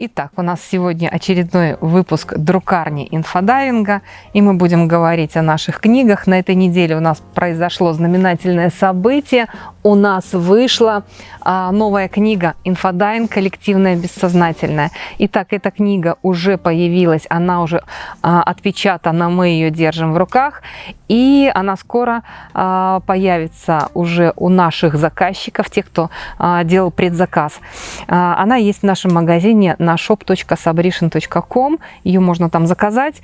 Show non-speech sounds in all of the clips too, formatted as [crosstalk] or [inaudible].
Итак, у нас сегодня очередной выпуск друкарни инфодайвинга, и мы будем говорить о наших книгах. На этой неделе у нас произошло знаменательное событие. У нас вышла а, новая книга «Инфодайвинг. Коллективное бессознательное». Итак, эта книга уже появилась, она уже а, отпечатана, мы ее держим в руках, и она скоро а, появится уже у наших заказчиков, тех, кто а, делал предзаказ. А, она есть в нашем магазине на shop.sabrishin.com. Ее можно там заказать.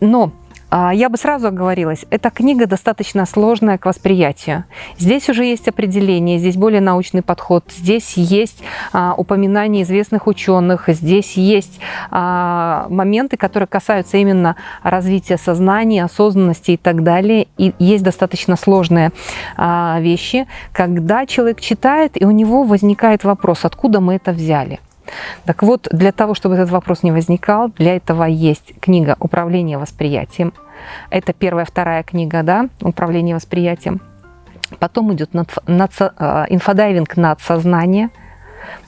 Но а, я бы сразу оговорилась, эта книга достаточно сложная к восприятию. Здесь уже есть определение, здесь более научный подход, здесь есть а, упоминания известных ученых, здесь есть а, моменты, которые касаются именно развития сознания, осознанности и так далее. И есть достаточно сложные а, вещи, когда человек читает, и у него возникает вопрос, откуда мы это взяли. Так вот, для того, чтобы этот вопрос не возникал, для этого есть книга «Управление восприятием». Это первая, вторая книга, да, «Управление восприятием». Потом идет над, над, э, инфодайвинг над сознание,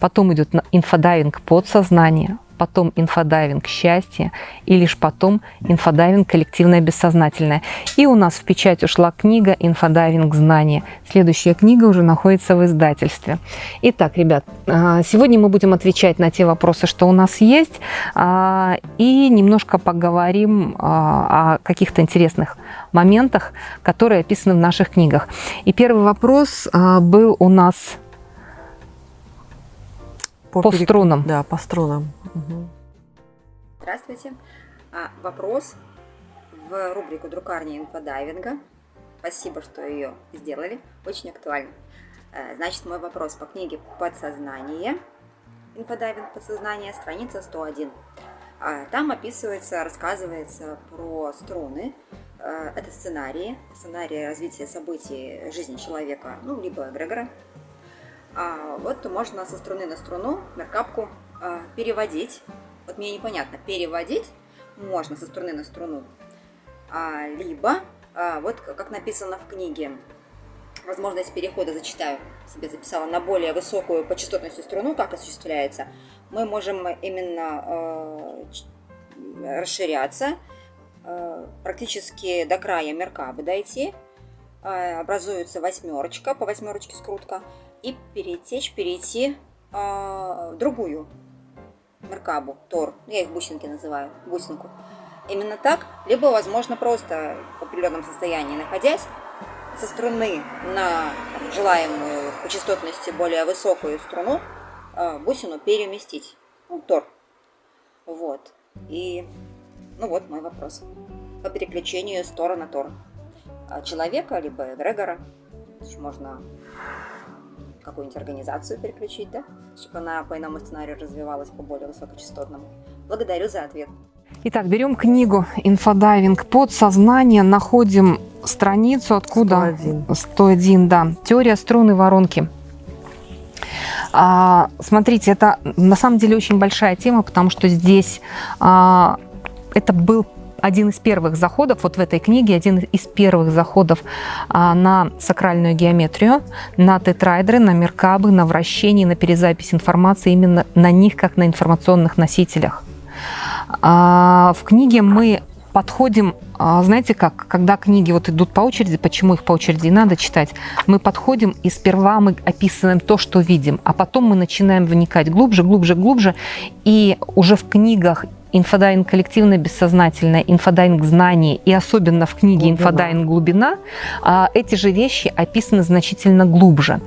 потом идет инфодайвинг подсознание, потом инфодайвинг счастье и лишь потом инфодайвинг коллективное бессознательное. И у нас в печать ушла книга инфодайвинг знания. Следующая книга уже находится в издательстве. Итак, ребят, а, сегодня мы будем отвечать на те вопросы, что у нас есть, а, и немножко поговорим а, о каких-то интересных моментах, которые описаны в наших книгах. И первый вопрос был у нас по, по перек... струнам. Да, по струнам. Угу. Здравствуйте. А, вопрос в рубрику «Друкарня инфодайвинга». Спасибо, что ее сделали. Очень актуально. Э, значит, мой вопрос по книге «Подсознание». Инфодайвинг «Подсознание», страница 101. А, там описывается, рассказывается про струны. Э, это сценарии, сценарии развития событий жизни человека, ну, либо эгрегора, вот можно со струны на струну меркапку а, переводить. Вот мне непонятно, переводить можно со струны на струну, а, либо, а, вот как написано в книге, возможность перехода зачитаю, себе записала, на более высокую по частотности струну, как осуществляется, мы можем именно расширяться, практически до края меркабы дойти, образуется восьмерочка, по восьмерочке скрутка, и перетечь, перейти э, в другую меркабу, тор, я их бусинки называю, бусинку. Именно так, либо, возможно, просто в определенном состоянии находясь, со струны на там, желаемую по частотности более высокую струну э, бусину переместить, ну, тор. Вот. И, ну вот мой вопрос. По переключению с тора на тор. Человека, либо эгрегора. Можно какую-нибудь организацию переключить, да, чтобы она по иному сценарию развивалась по более высокочастотному. Благодарю за ответ. Итак, берем книгу «Инфодайвинг. Подсознание», находим страницу, откуда... 101. 101, да. Теория струны воронки. А, смотрите, это на самом деле очень большая тема, потому что здесь а, это был один из первых заходов, вот в этой книге, один из первых заходов а, на сакральную геометрию, на тетрайдеры, на меркабы, на вращение, на перезапись информации, именно на них, как на информационных носителях. А, в книге мы подходим, а, знаете как, когда книги вот идут по очереди, почему их по очереди надо читать, мы подходим и сперва мы описываем то, что видим, а потом мы начинаем вникать глубже, глубже, глубже, и уже в книгах инфодайвинг коллективное бессознательное, инфодайвинг знание и особенно в книге глубина. инфодайвинг глубина, а, эти же вещи описаны значительно глубже.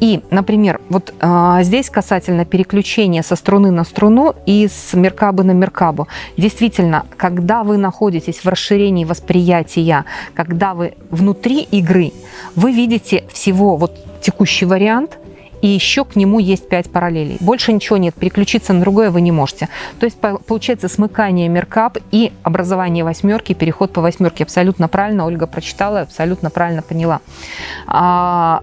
И, например, вот а, здесь касательно переключения со струны на струну и с меркабы на меркабу. Действительно, когда вы находитесь в расширении восприятия, когда вы внутри игры, вы видите всего вот текущий вариант – и еще к нему есть 5 параллелей. Больше ничего нет, переключиться на другое вы не можете. То есть получается смыкание меркап и образование восьмерки, переход по восьмерке. Абсолютно правильно Ольга прочитала, абсолютно правильно поняла. А,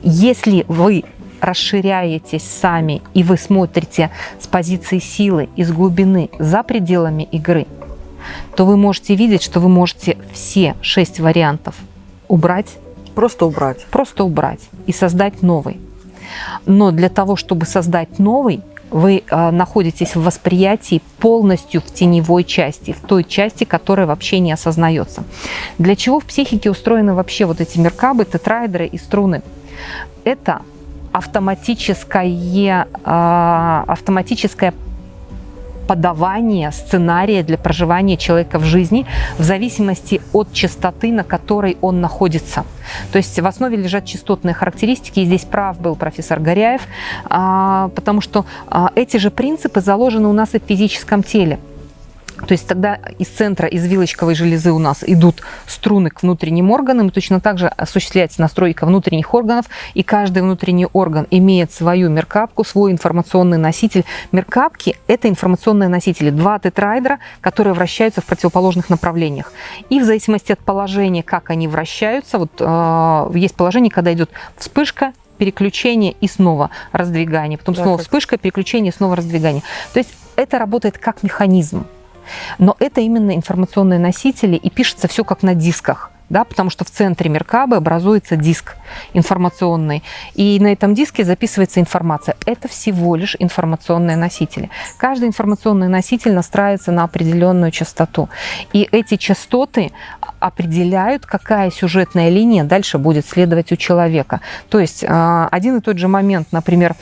если вы расширяетесь сами и вы смотрите с позиции силы, из глубины, за пределами игры, то вы можете видеть, что вы можете все шесть вариантов убрать. Просто убрать. Просто убрать и создать новый. Но для того, чтобы создать новый, вы э, находитесь в восприятии полностью в теневой части, в той части, которая вообще не осознается. Для чего в психике устроены вообще вот эти меркабы, тетраэдры и струны? Это автоматическое, э, автоматическое подавание сценария для проживания человека в жизни в зависимости от частоты, на которой он находится. То есть в основе лежат частотные характеристики, и здесь прав был профессор Горяев, а, потому что а, эти же принципы заложены у нас и в физическом теле. То есть тогда из центра, из вилочковой железы у нас идут струны к внутренним органам, и точно так же осуществляется настройка внутренних органов, и каждый внутренний орган имеет свою меркапку, свой информационный носитель. Меркапки – это информационные носители, два тетраэдра, которые вращаются в противоположных направлениях. И в зависимости от положения, как они вращаются, вот э, есть положение, когда идет вспышка, переключение и снова раздвигание, потом да, снова как... вспышка, переключение, снова раздвигание. То есть это работает как механизм. Но это именно информационные носители, и пишется все как на дисках. Да, потому что в центре Меркабы образуется диск информационный, и на этом диске записывается информация. Это всего лишь информационные носители. Каждый информационный носитель настраивается на определенную частоту, и эти частоты определяют, какая сюжетная линия дальше будет следовать у человека. То есть а, один и тот же момент, например,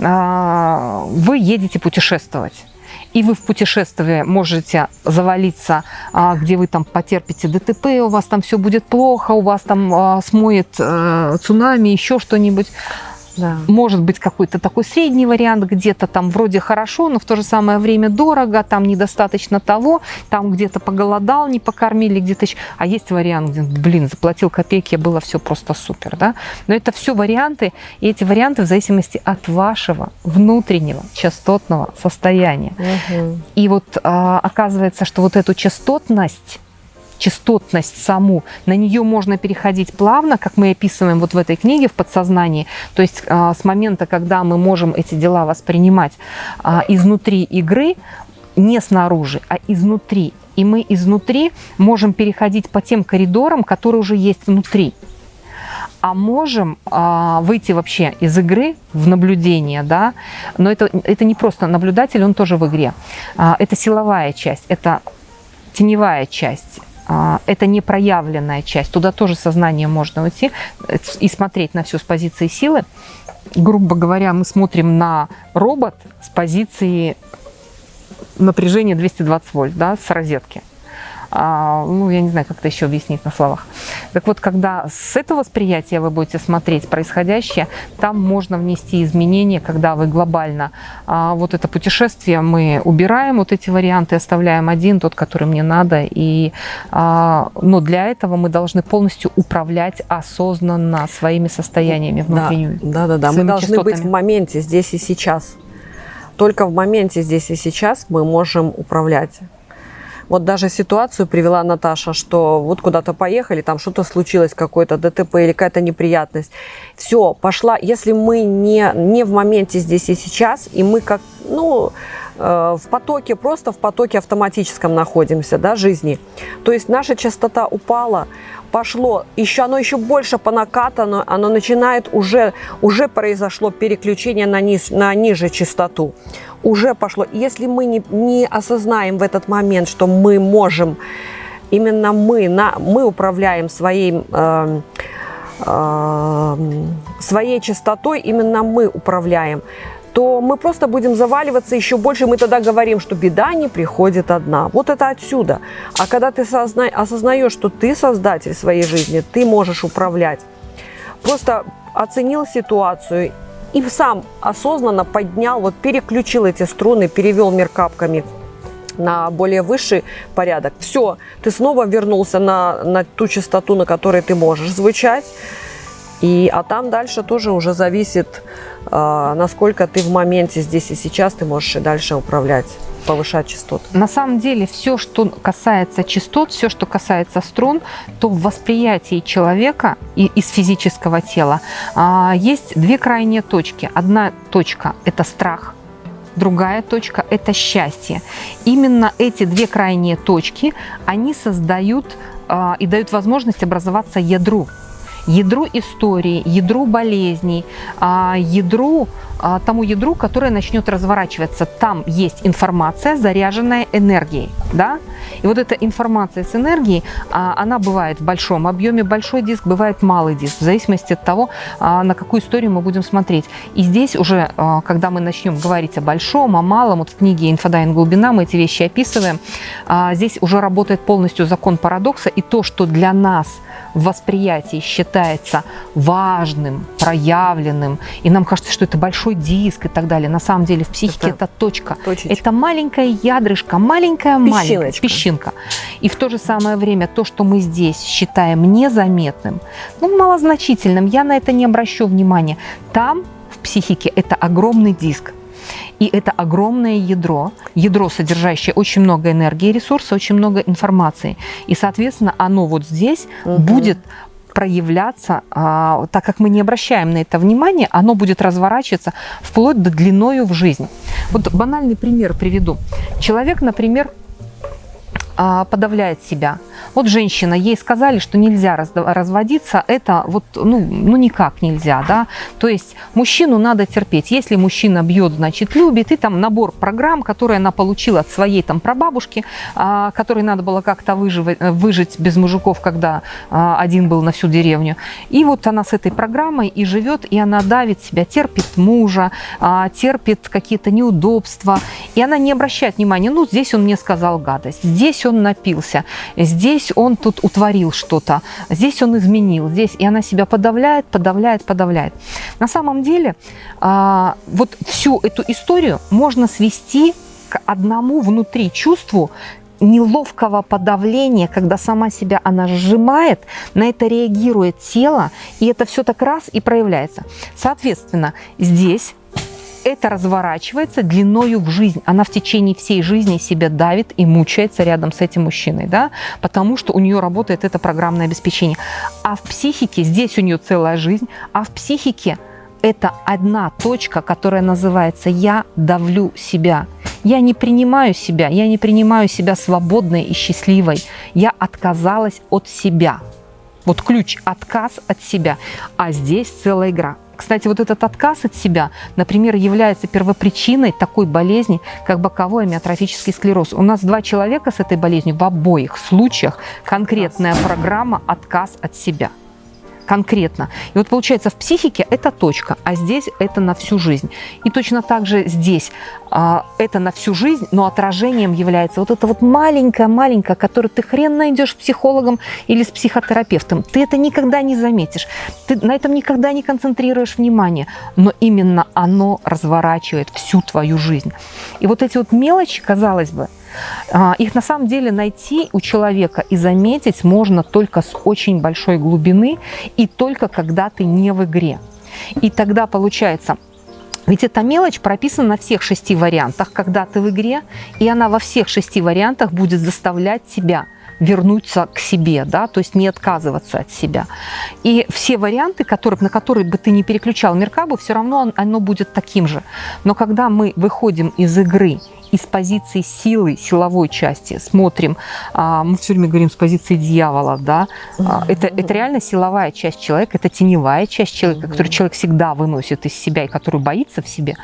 а, вы едете путешествовать, и вы в путешествии можете завалиться, а, где вы там потерпите ДТП, у вас там все будет плохо, у вас там а, смоет э, цунами, еще что-нибудь. Да. Может быть какой-то такой средний вариант, где-то там вроде хорошо, но в то же самое время дорого, там недостаточно того, там где-то поголодал, не покормили, где-то еще. А есть вариант, где, блин, заплатил копейки, было все просто супер, да? Но это все варианты, и эти варианты в зависимости от вашего внутреннего частотного состояния. Угу. И вот а, оказывается, что вот эту частотность частотность саму, на нее можно переходить плавно, как мы описываем вот в этой книге в подсознании. То есть а, с момента, когда мы можем эти дела воспринимать а, изнутри игры, не снаружи, а изнутри. И мы изнутри можем переходить по тем коридорам, которые уже есть внутри а можем а, выйти вообще из игры в наблюдение, да, но это, это не просто наблюдатель, он тоже в игре. А, это силовая часть, это теневая часть, это не проявленная часть. Туда тоже сознание можно уйти э, и смотреть на все с позиции силы. Грубо говоря, мы смотрим на робот с позиции напряжения 220 вольт, да, с розетки а, ну, я не знаю, как это еще объяснить на словах. Так вот, когда с этого восприятия вы будете смотреть происходящее, там можно внести изменения, когда вы глобально а, вот это путешествие мы убираем, вот эти варианты оставляем один, тот, который мне надо, и, а, но для этого мы должны полностью управлять осознанно своими состояниями внутренними. Да, да, да, мы должны частотами. быть в моменте, здесь и сейчас. Только в моменте здесь и сейчас мы можем управлять вот даже ситуацию привела Наташа, что вот куда-то поехали, там что-то случилось, какое-то ДТП или какая-то неприятность. Все, пошла. Если мы не, не в моменте здесь и сейчас, и мы как, ну, э, в потоке, просто в потоке автоматическом находимся, да, жизни, то есть наша частота упала, пошло, еще оно еще больше по накатану, оно начинает уже, уже произошло переключение на, низ, на ниже частоту уже пошло. Если мы не, не осознаем в этот момент, что мы можем, именно мы, на, мы управляем своей, э, э, своей частотой, именно мы управляем, то мы просто будем заваливаться еще больше. Мы тогда говорим, что беда не приходит одна. Вот это отсюда. А когда ты созна... осознаешь, что ты создатель своей жизни, ты можешь управлять, просто оценил ситуацию и сам осознанно поднял, вот переключил эти струны, перевел мир капками на более высший порядок. Все, ты снова вернулся на, на ту частоту, на которой ты можешь звучать. И, а там дальше тоже уже зависит, э, насколько ты в моменте здесь и сейчас, ты можешь и дальше управлять повышать частоты? На самом деле все, что касается частот, все, что касается струн, то в восприятии человека и из физического тела а, есть две крайние точки. Одна точка – это страх, другая точка – это счастье. Именно эти две крайние точки, они создают а, и дают возможность образоваться ядру. Ядру истории, ядру болезней, а, ядру а, тому ядру, которое начнет разворачиваться. Там есть информация, заряженная энергией. Да? И вот эта информация с энергией, а, она бывает в большом объеме, большой диск, бывает малый диск, в зависимости от того, а, на какую историю мы будем смотреть. И здесь уже, когда мы начнем говорить о большом, о малом, вот в книге «Инфодайвинг глубина» мы эти вещи описываем, здесь уже работает полностью закон парадокса, и то, что для нас в восприятии считается важным, проявленным, и нам кажется, что это большой большой диск и так далее. На самом деле в психике это, это точка. Точечка. Это маленькая ядрышко, маленькая-маленькая песчинка. И в то же самое время то, что мы здесь считаем незаметным, ну, малозначительным, я на это не обращу внимания. Там в психике это огромный диск. И это огромное ядро, ядро, содержащее очень много энергии, ресурса, очень много информации. И, соответственно, оно вот здесь угу. будет проявляться, а, так как мы не обращаем на это внимание, оно будет разворачиваться вплоть до длиною в жизнь. Вот банальный пример приведу. Человек, например, подавляет себя. Вот женщина, ей сказали, что нельзя разводиться, это вот, ну, ну никак нельзя, да. То есть мужчину надо терпеть. Если мужчина бьет, значит любит, и там набор программ, которые она получила от своей там прабабушки, а, которой надо было как-то выживать, выжить без мужиков, когда а, один был на всю деревню. И вот она с этой программой и живет, и она давит себя, терпит мужа, терпит какие-то неудобства, и она не обращает внимания, ну здесь он мне сказал гадость, здесь он напился, здесь он тут утворил что-то, здесь он изменил, здесь, и она себя подавляет, подавляет, подавляет. На самом деле, а, вот всю эту историю можно свести к одному внутри чувству, неловкого подавления, когда сама себя она сжимает, на это реагирует тело, и это все так раз и проявляется. Соответственно, здесь это разворачивается длиною в жизнь. Она в течение всей жизни себя давит и мучается рядом с этим мужчиной, да, потому что у нее работает это программное обеспечение. А в психике, здесь у нее целая жизнь, а в психике это одна точка, которая называется «я давлю себя». Я не принимаю себя, я не принимаю себя свободной и счастливой. Я отказалась от себя. Вот ключ – отказ от себя. А здесь целая игра. Кстати, вот этот отказ от себя, например, является первопричиной такой болезни, как боковой амиотрофический склероз. У нас два человека с этой болезнью, в обоих случаях конкретная программа «отказ от себя» конкретно. И вот получается в психике это точка, а здесь это на всю жизнь. И точно так же здесь это на всю жизнь, но отражением является вот это вот маленькое-маленькое, которое ты хрен найдешь с психологом или с психотерапевтом. Ты это никогда не заметишь. Ты на этом никогда не концентрируешь внимание. Но именно оно разворачивает всю твою жизнь. И вот эти вот мелочи, казалось бы, а, их на самом деле найти у человека и заметить можно только с очень большой глубины и только когда ты не в игре. И тогда получается, ведь эта мелочь прописана на всех шести вариантах, когда ты в игре, и она во всех шести вариантах будет заставлять тебя вернуться к себе, да, то есть не отказываться от себя. И все варианты, которые, на которые бы ты не переключал Меркабу, все равно оно будет таким же. Но когда мы выходим из игры из позиции силы, силовой части. Смотрим, а, мы все время говорим с позиции дьявола, да, а, это, это реально силовая часть человека, это теневая часть человека, которую человек всегда выносит из себя и которую боится в себе.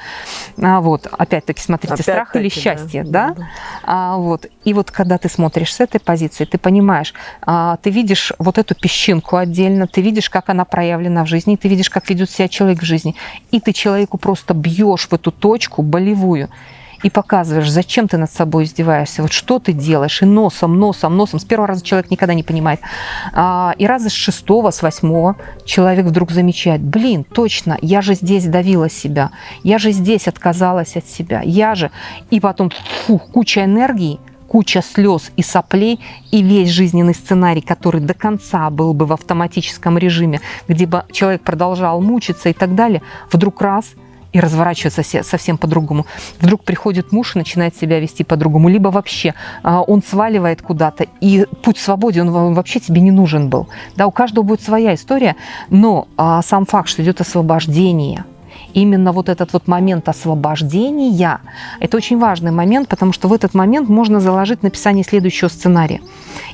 А, вот, опять-таки, смотрите, опять страх или счастье, да, да? А, вот, и вот когда ты смотришь с этой позиции, ты понимаешь, ты видишь вот эту песчинку отдельно, ты видишь, как она проявлена в жизни, ты видишь, как ведет себя человек в жизни, и ты человеку просто бьешь в эту точку болевую, и показываешь, зачем ты над собой издеваешься, вот что ты делаешь, и носом, носом, носом. С первого раза человек никогда не понимает. А, и раза с шестого, с восьмого человек вдруг замечает, блин, точно, я же здесь давила себя, я же здесь отказалась от себя, я же... И потом фу, куча энергии, куча слез и соплей, и весь жизненный сценарий, который до конца был бы в автоматическом режиме, где бы человек продолжал мучиться и так далее, вдруг раз – и разворачивается совсем по-другому. Вдруг приходит муж и начинает себя вести по-другому. Либо вообще а, он сваливает куда-то, и путь свободе, он вообще тебе не нужен был. Да, у каждого будет своя история, но а, сам факт, что идет освобождение, именно вот этот вот момент освобождения, это очень важный момент, потому что в этот момент можно заложить написание следующего сценария.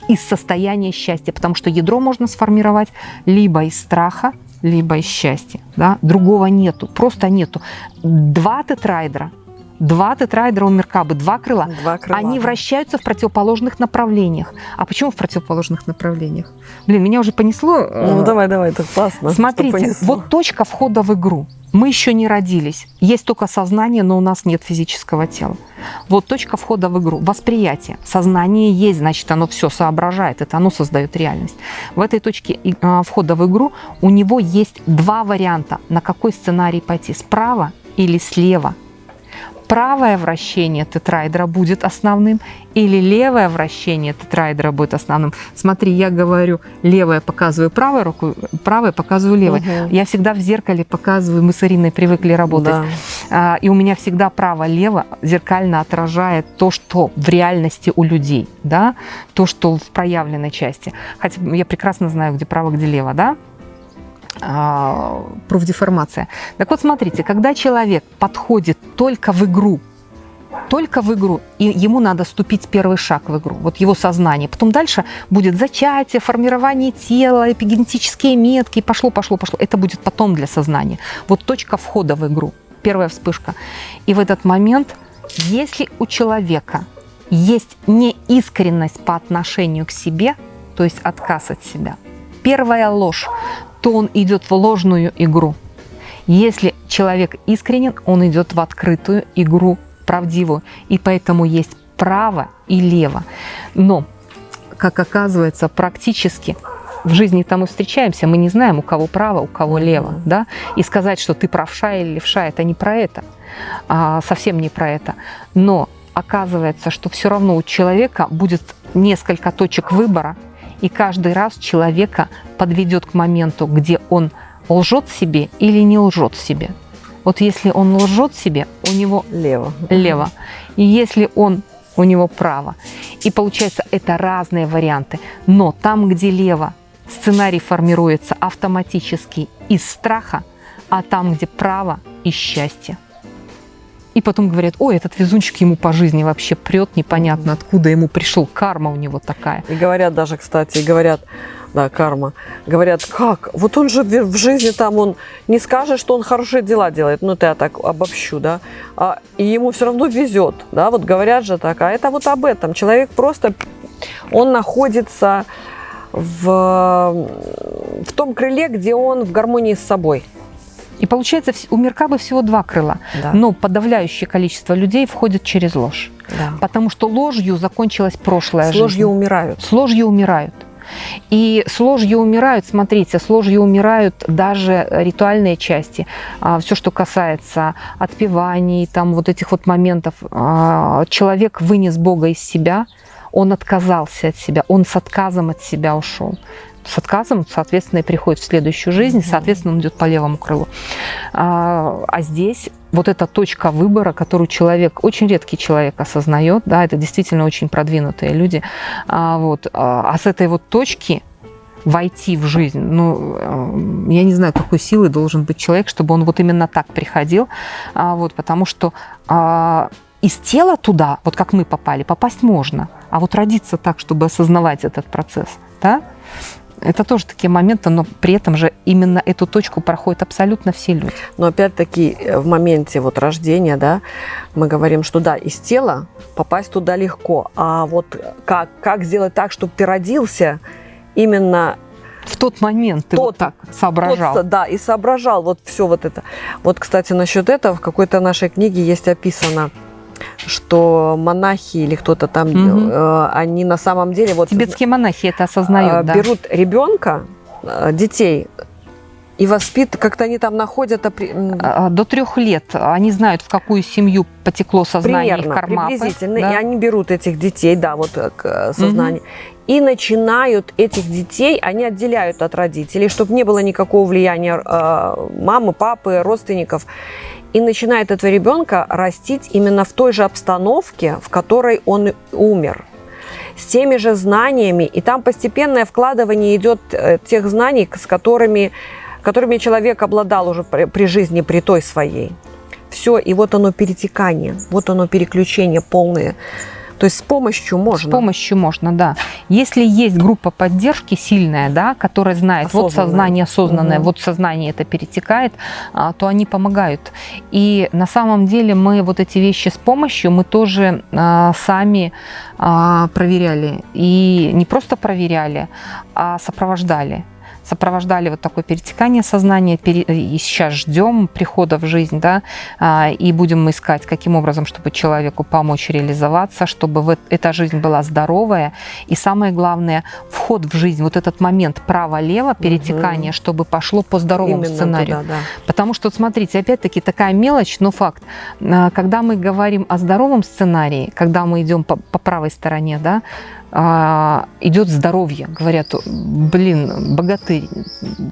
из состояния счастья, потому что ядро можно сформировать либо из страха, либо из счастья. Да? Другого нету, просто нету. Два тетрайдера – Два тетрайдера у Меркабы, два крыла. Два крыла. Они вращаются в противоположных направлениях. А почему в противоположных направлениях? Блин, меня уже понесло. Ну, давай, давай, это классно. Смотрите, вот точка входа в игру. Мы еще не родились. Есть только сознание, но у нас нет физического тела. Вот точка входа в игру. Восприятие. Сознание есть, значит, оно все соображает. Это оно создает реальность. В этой точке а, входа в игру у него есть два варианта, на какой сценарий пойти. Справа или слева правое вращение тетрайдера будет основным или левое вращение тетрайдера будет основным. Смотри, я говорю левое, показываю правой рукой, правое показываю левой. Угу. Я всегда в зеркале показываю, мы с Ириной привыкли работать. Да. И у меня всегда право-лево зеркально отражает то, что в реальности у людей, да, то, что в проявленной части. Хотя я прекрасно знаю, где право, где лево, да. А, профдеформация. Так вот, смотрите, когда человек подходит только в игру, только в игру, и ему надо ступить первый шаг в игру, вот его сознание. Потом дальше будет зачатие, формирование тела, эпигенетические метки, пошло, пошло, пошло. Это будет потом для сознания. Вот точка входа в игру, первая вспышка. И в этот момент, если у человека есть неискренность по отношению к себе, то есть отказ от себя, первая ложь, то он идет в ложную игру. Если человек искренен, он идет в открытую игру, правдивую. И поэтому есть право и лево. Но, как оказывается, практически в жизни-то мы встречаемся, мы не знаем, у кого право, у кого лево. Да? И сказать, что ты правша или левша, это не про это. А, совсем не про это. Но оказывается, что все равно у человека будет несколько точек выбора, и каждый раз человека подведет к моменту, где он лжет себе или не лжет себе. Вот если он лжет себе, у него лево. лево. И если он у него право. И получается, это разные варианты. Но там, где лево, сценарий формируется автоматически из страха, а там, где право, из счастья. И потом говорят, ой, этот везунчик ему по жизни вообще прет, непонятно откуда ему пришел, карма у него такая. И говорят даже, кстати, говорят, да, карма, говорят, как, вот он же в жизни там, он не скажет, что он хорошие дела делает, ну, это я так обобщу, да, а, и ему все равно везет, да, вот говорят же так, а это вот об этом, человек просто, он находится в, в том крыле, где он в гармонии с собой. И получается, у Меркабы всего два крыла, да. но подавляющее количество людей входит через ложь. Да. Потому что ложью закончилась прошлая жизнь. С ложью умирают. С ложью умирают. И с ложью умирают, смотрите, с ложью умирают даже ритуальные части. А, Все, что касается отпеваний, там вот этих вот моментов. А, человек вынес Бога из себя, он отказался от себя, он с отказом от себя ушел с отказом, соответственно, и приходит в следующую жизнь, соответственно, он идет по левому крылу. А, а здесь вот эта точка выбора, которую человек, очень редкий человек осознает, да, это действительно очень продвинутые люди, а, вот, а, а с этой вот точки войти в жизнь. Ну, э, я не знаю, какой силы должен быть человек, чтобы он вот именно так приходил, а, вот, потому что а, из тела туда, вот как мы попали, попасть можно, а вот родиться так, чтобы осознавать этот процесс, да, это тоже такие моменты, но при этом же именно эту точку проходят абсолютно все люди. Но опять-таки э, в моменте вот рождения, да, мы говорим, что да, из тела попасть туда легко, а вот как, как сделать так, чтобы ты родился именно в тот момент ты тот, вот так соображал. Тот, да, и соображал вот все вот это. Вот, кстати, насчет этого в какой-то нашей книге есть описано, что монахи или кто-то там, угу. э, они на самом деле вот тибетские монахи это осознают, э, берут да. ребенка, э, детей и воспит, как-то они там находят... А, до трех лет они знают, в какую семью потекло сознание Примерно, их кармапы. приблизительно. Да? И они берут этих детей, да, вот э, к сознанию. Угу. И начинают этих детей, они отделяют от родителей, чтобы не было никакого влияния э, мамы, папы, родственников и начинает этого ребенка растить именно в той же обстановке, в которой он умер с теми же знаниями, и там постепенное вкладывание идет э, тех знаний, с которыми, которыми человек обладал уже при, при жизни, при той своей. Все, и вот оно перетекание, вот оно переключение полное. То есть с помощью можно. С помощью можно, да. Если есть группа поддержки сильная, да, которая знает, осознанное. вот сознание осознанное, угу. вот сознание это перетекает, а, то они помогают. И на самом деле мы вот эти вещи с помощью, мы тоже а, сами а, проверяли. И не просто проверяли, а сопровождали сопровождали вот такое перетекание сознания, и сейчас ждем прихода в жизнь, да, а, и будем искать, каким образом, чтобы человеку помочь реализоваться, чтобы эта жизнь была здоровая, и самое главное, вход в жизнь, вот этот момент право-лево, перетекание, угу. чтобы пошло по здоровому Именно сценарию. Туда, да. Потому что, смотрите, опять-таки такая мелочь, но факт, а, когда мы говорим о здоровом сценарии, когда мы идем по, по правой стороне, да, идет здоровье. Говорят, блин, богатырь,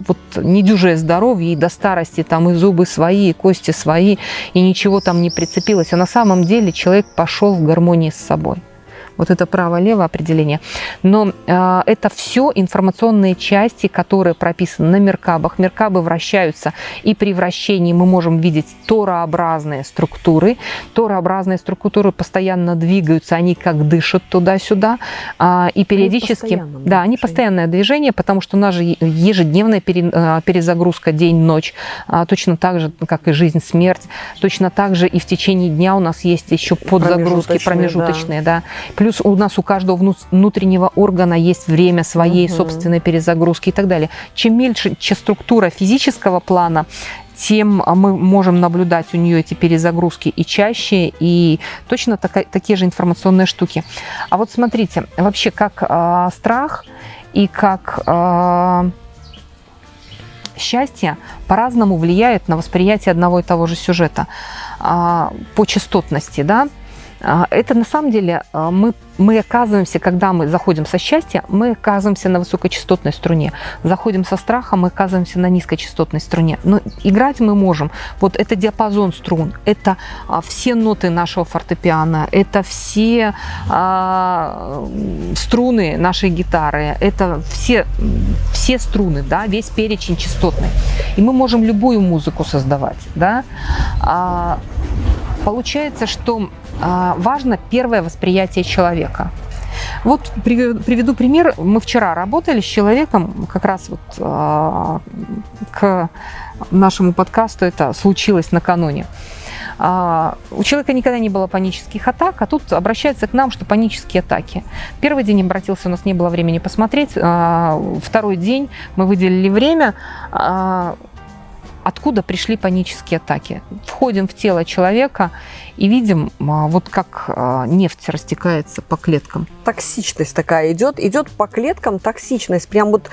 вот недюжее здоровье, и до старости там и зубы свои, и кости свои, и ничего там не прицепилось. А на самом деле человек пошел в гармонии с собой. Вот это право-лево определение. Но э, это все информационные части, которые прописаны на меркабах. Меркабы вращаются, и при вращении мы можем видеть торообразные структуры. Торообразные структуры постоянно двигаются, они как дышат туда-сюда. Э, и периодически... Да, они постоянное движение, потому что у нас же ежедневная пере, э, перезагрузка день-ночь, э, точно так же, как и жизнь-смерть. Точно так же и в течение дня у нас есть еще подзагрузки промежуточные. промежуточные да. Да. Плюс у нас у каждого внутреннего органа есть время своей угу. собственной перезагрузки и так далее. Чем меньше структура физического плана, тем а, мы можем наблюдать у нее эти перезагрузки и чаще, и точно такая, такие же информационные штуки. А вот смотрите, вообще как э, страх и как э, счастье по-разному влияет на восприятие одного и того же сюжета э, по частотности, да, это на самом деле а, мы, мы оказываемся, когда мы заходим со счастья, мы оказываемся на высокочастотной струне. Заходим со страха, мы оказываемся на низкочастотной струне. Но играть мы можем. Вот это диапазон струн, это а, все ноты нашего фортепиано, это все а, струны нашей гитары, это все, все струны, да, весь перечень частотный. И мы можем любую музыку создавать. Да? А, получается, что а, важно первое восприятие человека. Вот приведу пример. Мы вчера работали с человеком, как раз вот а, к нашему подкасту это случилось накануне. А, у человека никогда не было панических атак, а тут обращается к нам, что панические атаки. Первый день обратился, у нас не было времени посмотреть. Второй день мы выделили время откуда пришли панические атаки. Входим в тело человека и видим, а, вот как а, нефть растекается по клеткам. Токсичность такая идет, идет по клеткам токсичность, прям вот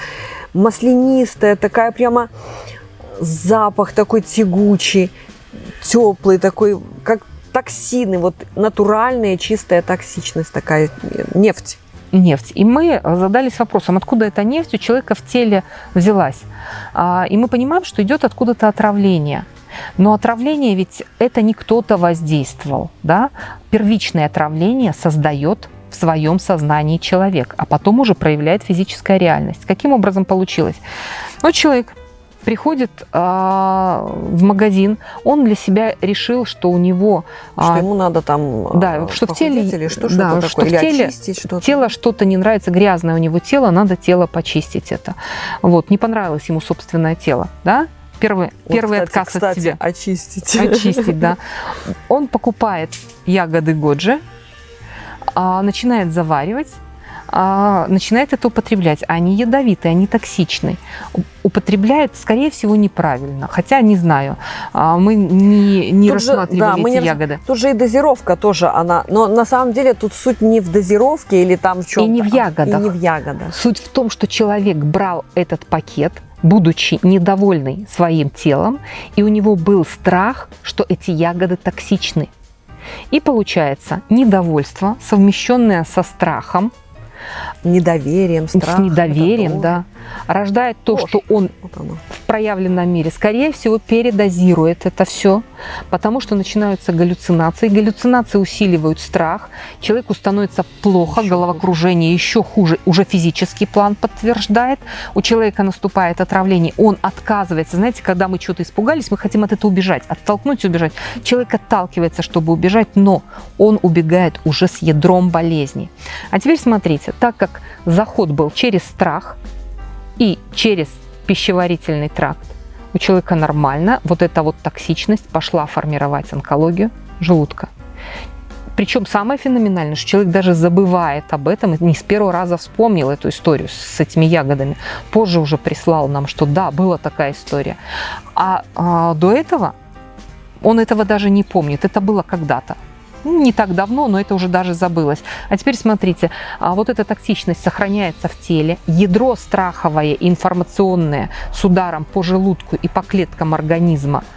маслянистая, такая прямо запах такой тягучий, теплый такой, как токсины, вот натуральная чистая токсичность такая, нефть нефть. И мы задались вопросом, откуда эта нефть у человека в теле взялась. А, и мы понимаем, что идет откуда-то отравление. Но отравление ведь это не кто-то воздействовал. Да? Первичное отравление создает в своем сознании человек, а потом уже проявляет физическая реальность. Каким образом получилось? Ну, человек приходит а, в магазин, он для себя решил, что у него... Что а, ему надо там да, что в теле, или что, да, что, что в теле что тело что-то не нравится, грязное у него тело, надо тело почистить это. Вот, не понравилось ему собственное тело, да? Первый, вот, первый кстати, отказ кстати, от себя. Очистить. Очистить, да. Он покупает ягоды годжи, а, начинает заваривать, а, начинает это употреблять. Они ядовитые, они токсичны. Употребляет, скорее всего, неправильно. Хотя, не знаю, а, мы не, не рассматривали же, да, эти мы не, ягоды. Тут же и дозировка тоже она. Но на самом деле тут суть не в дозировке или там в чем-то. И не в ягодах. И не в ягодах. Суть в том, что человек брал этот пакет, будучи недовольный своим телом, и у него был страх, что эти ягоды токсичны. И получается недовольство, совмещенное со страхом, Недоверием, страхом. С недоверием, да. Рождает то, Ложь. что он вот в проявленном мире, скорее всего, передозирует это все, потому что начинаются галлюцинации. Галлюцинации усиливают страх, человеку становится плохо, еще головокружение хуже. еще хуже, уже физический план подтверждает. У человека наступает отравление, он отказывается. Знаете, когда мы что-то испугались, мы хотим от этого убежать, оттолкнуть убежать. Человек отталкивается, чтобы убежать, но он убегает уже с ядром болезни. А теперь смотрите, так как заход был через страх и через пищеварительный тракт, у человека нормально, вот эта вот токсичность пошла формировать онкологию желудка. Причем самое феноменальное, что человек даже забывает об этом, не с первого раза вспомнил эту историю с этими ягодами. Позже уже прислал нам, что да, была такая история. А, а до этого он этого даже не помнит. Это было когда-то. Ну, не так давно, но это уже даже забылось. А теперь смотрите, а вот эта токсичность сохраняется в теле, ядро страховое, информационное с ударом по желудку и по клеткам организма –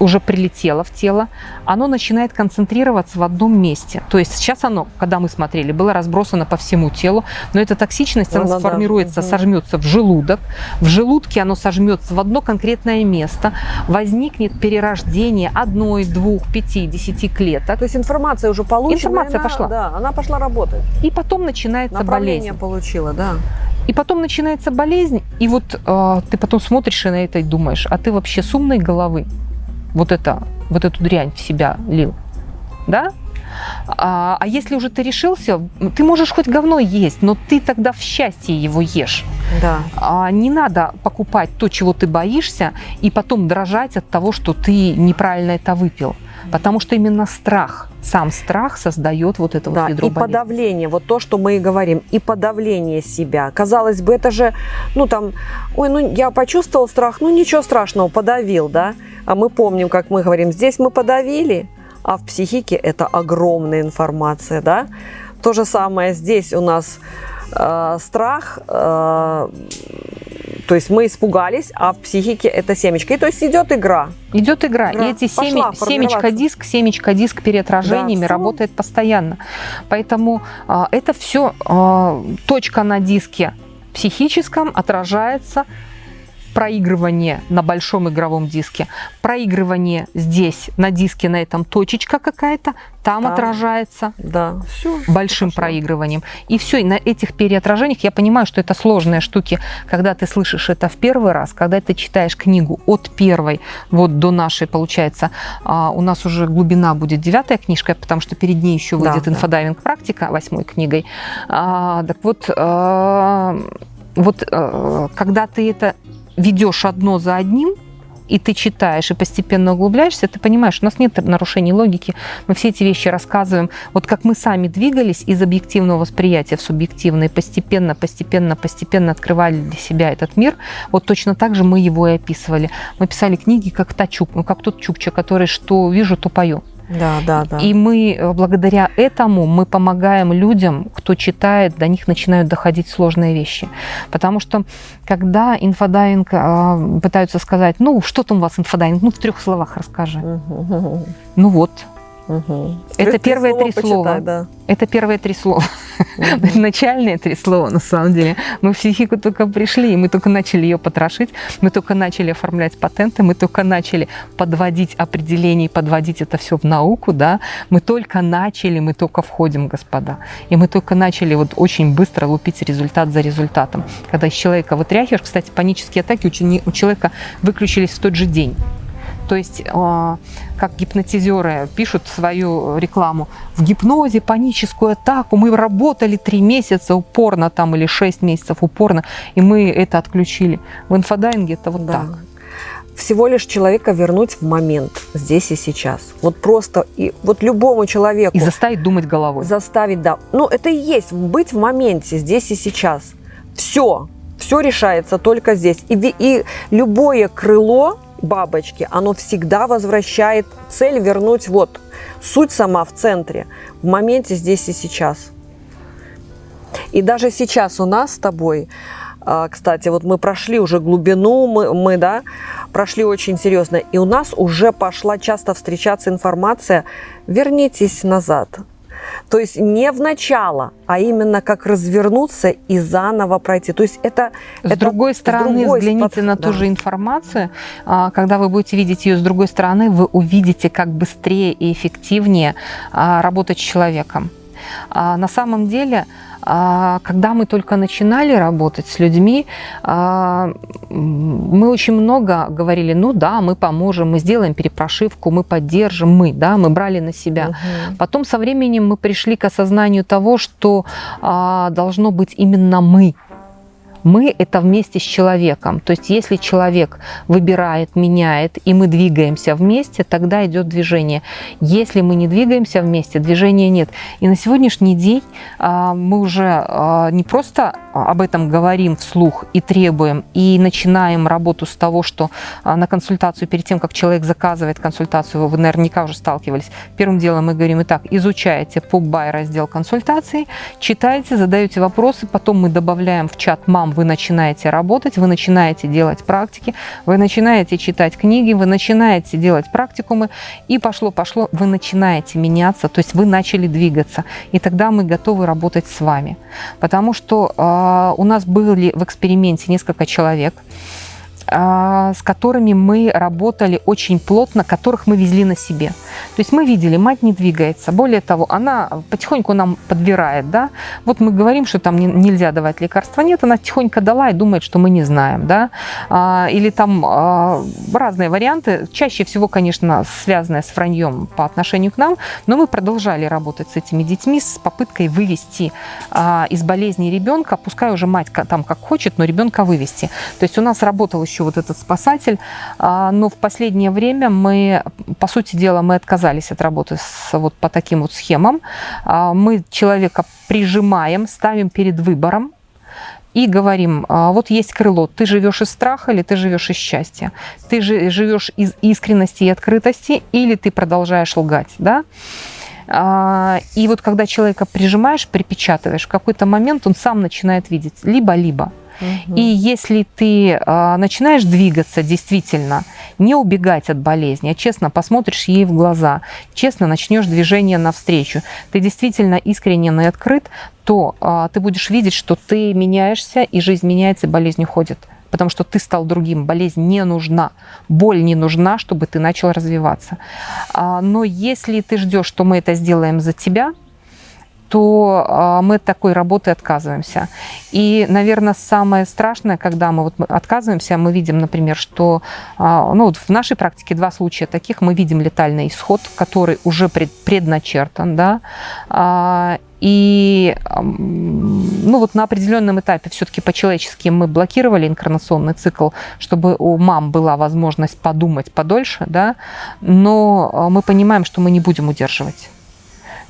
уже прилетело в тело, оно начинает концентрироваться в одном месте. То есть сейчас оно, когда мы смотрели, было разбросано по всему телу, но эта токсичность, она ну, сформируется, да. сожмется в желудок. В желудке оно сожмется в одно конкретное место, возникнет перерождение одной, двух, пяти, десяти клеток. То есть информация уже получена. Информация она, пошла. Да, она пошла работать. И потом начинается болезнь. получила, да. И потом начинается болезнь, и вот э, ты потом смотришь на это и думаешь, а ты вообще с умной головы вот, это, вот эту дрянь в себя лил, да? А, а если уже ты решился, ты можешь хоть говно есть, но ты тогда в счастье его ешь. Да. А, не надо покупать то, чего ты боишься, и потом дрожать от того, что ты неправильно это выпил. Потому что именно страх, сам страх создает вот это да, вот ядро и болезни. подавление, вот то, что мы и говорим, и подавление себя. Казалось бы, это же, ну там, ой, ну я почувствовал страх, ну ничего страшного, подавил, да. А мы помним, как мы говорим, здесь мы подавили, а в психике это огромная информация, да. То же самое здесь у нас э, страх, э, то есть мы испугались, а в психике это семечко. И то есть идет игра. Идет игра. игра. И эти семи, семечко-диск, семечко-диск переотражениями да, работает постоянно. Поэтому э, это все э, точка на диске психическом отражается проигрывание на большом игровом диске, проигрывание здесь на диске, на этом точечка какая-то, там да. отражается да. Все, большим хорошо. проигрыванием. И все, и на этих переотражениях я понимаю, что это сложные штуки, когда ты слышишь это в первый раз, когда ты читаешь книгу от первой вот до нашей, получается, а, у нас уже глубина будет девятая книжка, потому что перед ней еще выйдет да, инфодайвинг практика восьмой книгой. А, так вот, а, вот когда ты это ведешь одно за одним, и ты читаешь и постепенно углубляешься, ты понимаешь, у нас нет нарушений логики, мы все эти вещи рассказываем. Вот как мы сами двигались из объективного восприятия в субъективное, постепенно, постепенно, постепенно открывали для себя этот мир, вот точно так же мы его и описывали. Мы писали книги как Тачук, ну как тот Чукча, который что вижу, то пою. Да, да, да. И мы э, благодаря этому мы помогаем людям, кто читает, до них начинают доходить сложные вещи. Потому что когда инфодайвинг э, пытаются сказать, ну что там у вас инфодайвинг, ну в трех словах расскажи. Угу. Ну вот, Угу. Это первые три слова. Да. Это первые три слова. Угу. [laughs] Начальные три слова, на самом деле. Мы в психику только пришли, и мы только начали ее потрошить, мы только начали оформлять патенты, мы только начали подводить определения, подводить это все в науку, да. Мы только начали, мы только входим, господа. И мы только начали вот очень быстро лупить результат за результатом. Когда из человека вытряхиваешь, кстати, панические атаки у человека выключились в тот же день. То есть, а, как гипнотизеры пишут свою рекламу, в гипнозе паническую атаку мы работали три месяца упорно там или шесть месяцев упорно, и мы это отключили. В инфодайинге это вот да. так всего лишь человека вернуть в момент, здесь и сейчас. Вот просто, и вот любому человеку... И заставить думать головой. Заставить, да. Ну, это и есть быть в моменте, здесь и сейчас. Все, все решается только здесь. И, и любое крыло бабочки, оно всегда возвращает цель вернуть вот суть сама в центре, в моменте здесь и сейчас. И даже сейчас у нас с тобой, а, кстати, вот мы прошли уже глубину, мы, мы да, прошли очень серьезно, и у нас уже пошла часто встречаться информация, вернитесь назад, То есть не в начало, а именно как развернуться и заново пройти. То есть это... С это, другой стороны, с другой взгляните спад... на ту да. же информацию. А, когда вы будете видеть ее с другой стороны, вы увидите, как быстрее и эффективнее а, работать с человеком. А на самом деле, когда мы только начинали работать с людьми, а, мы очень много говорили, ну да, мы поможем, мы сделаем перепрошивку, мы поддержим, мы, да, мы брали на себя. Угу. Потом со временем мы пришли к осознанию того, что а, должно быть именно мы, мы – это вместе с человеком. То есть если человек выбирает, меняет, и мы двигаемся вместе, тогда идет движение. Если мы не двигаемся вместе, движения нет. И на сегодняшний день а, мы уже а, не просто об этом говорим вслух и требуем, и начинаем работу с того, что а, на консультацию, перед тем, как человек заказывает консультацию, вы наверняка уже сталкивались, первым делом мы говорим, итак, изучаете PubBuy раздел консультации, читаете, задаете вопросы, потом мы добавляем в чат «Мам, вы начинаете работать, вы начинаете делать практики, вы начинаете читать книги, вы начинаете делать практикумы, и пошло-пошло, вы начинаете меняться, то есть вы начали двигаться, и тогда мы готовы работать с вами. Потому что э, у нас были в эксперименте несколько человек, а, с которыми мы работали очень плотно, которых мы везли на себе. То есть мы видели, мать не двигается. Более того, она потихоньку нам подбирает. Да? Вот мы говорим, что там нельзя давать лекарства. Нет, она тихонько дала и думает, что мы не знаем. Да? А, или там а, разные варианты. Чаще всего, конечно, связанные с враньем по отношению к нам. Но мы продолжали работать с этими детьми с попыткой вывести из болезни ребенка. Пускай уже мать там как хочет, но ребенка вывести. То есть у нас работал еще вот этот спасатель. Но в последнее время мы, по сути дела, мы отказались от работы с, вот по таким вот схемам. А, мы человека прижимаем, ставим перед выбором и говорим, «А, вот есть крыло, ты живешь из страха или ты живешь из счастья, ты живешь из искренности и открытости или ты продолжаешь лгать, да? А, и вот когда человека прижимаешь, припечатываешь, в какой-то момент он сам начинает видеть либо-либо. И если ты э, начинаешь двигаться действительно, не убегать от болезни, а честно посмотришь ей в глаза, честно начнешь движение навстречу, ты действительно искренен и открыт, то э, ты будешь видеть, что ты меняешься, и жизнь меняется, и болезнь уходит потому что ты стал другим, болезнь не нужна, боль не нужна, чтобы ты начал развиваться. Но если ты ждешь, что мы это сделаем за тебя, то а, мы от такой работы отказываемся. И, наверное, самое страшное, когда мы вот отказываемся, мы видим, например, что а, ну, вот в нашей практике два случая таких. Мы видим летальный исход, который уже пред, предначертан, да, а, и ну, вот на определенном этапе все-таки по-человечески мы блокировали инкарнационный цикл, чтобы у мам была возможность подумать подольше, да, но мы понимаем, что мы не будем удерживать.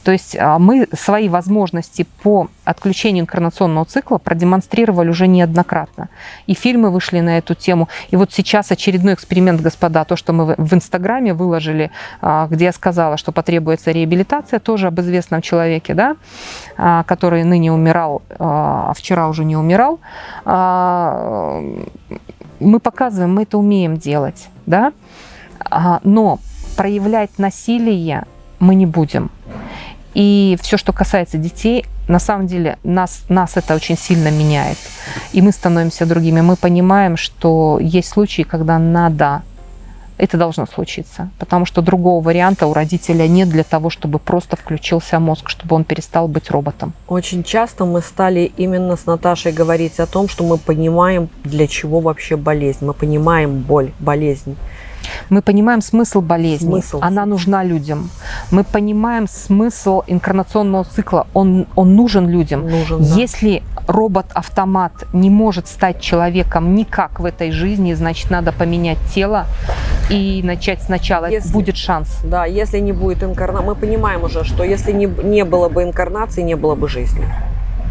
То есть а, мы свои возможности по отключению инкарнационного цикла продемонстрировали уже неоднократно. И фильмы вышли на эту тему. И вот сейчас очередной эксперимент, господа, то, что мы в Инстаграме выложили, а, где я сказала, что потребуется реабилитация, тоже об известном человеке, да, а, который ныне умирал, а вчера уже не умирал. Мы показываем, мы это умеем делать, да, но проявлять насилие мы не будем. И все, что касается детей, на самом деле нас, нас это очень сильно меняет. И мы становимся другими. Мы понимаем, что есть случаи, когда надо, это должно случиться. Потому что другого варианта у родителя нет для того, чтобы просто включился мозг, чтобы он перестал быть роботом. Очень часто мы стали именно с Наташей говорить о том, что мы понимаем, для чего вообще болезнь. Мы понимаем боль, болезнь. Мы понимаем смысл болезни, смысл. она нужна людям. Мы понимаем смысл инкарнационного цикла, он, он нужен людям. Нужен, да. Если робот-автомат не может стать человеком никак в этой жизни, значит, надо поменять тело и начать сначала. Если, будет шанс. Да, если не будет инкарнации, мы понимаем уже, что если не, не было бы инкарнации, не было бы жизни